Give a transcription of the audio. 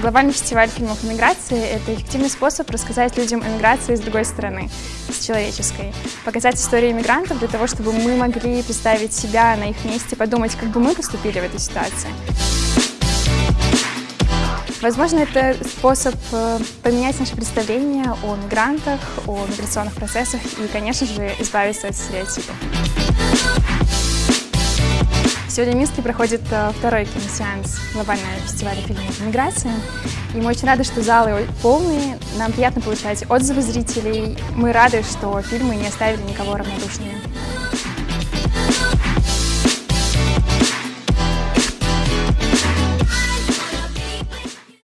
Глобальный фестиваль фильмов о миграции – это эффективный способ рассказать людям о миграции с другой стороны, с человеческой. Показать истории мигрантов для того, чтобы мы могли представить себя на их месте, подумать, как бы мы поступили в этой ситуации. Возможно, это способ э, поменять наше представление о мигрантах, о миграционных процессах и, конечно же, избавиться от стереотипов. Сегодня в Минске проходит э, второй киносеанс глобального фестиваля фильмов «Миграция». И мы очень рады, что залы полные. Нам приятно получать отзывы зрителей. Мы рады, что фильмы не оставили никого равнодушными.